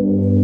you